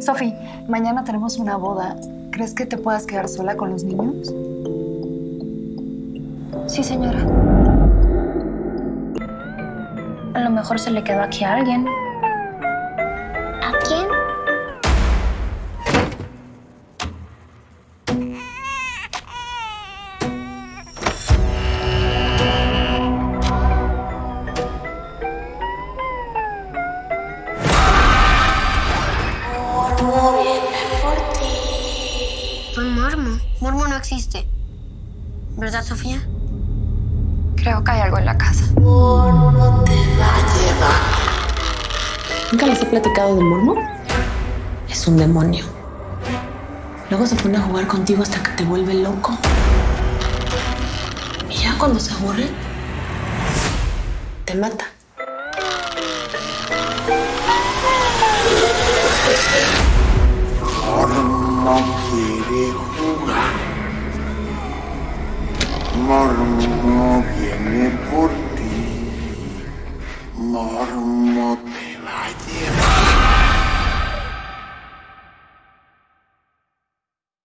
Sofi, mañana tenemos una boda. ¿Crees que te puedas quedar sola con los niños? Sí, señora. A lo mejor se le quedó aquí a alguien. Fue Mormo. Mormo no existe. ¿Verdad, Sofía? Creo que hay algo en la casa. ¿Nunca les he platicado de Mormo? Es un demonio. Luego se pone a jugar contigo hasta que te vuelve loco. Y ya cuando se aburre, te mata. Quiere jugar. Mormo viene por ti. Mormo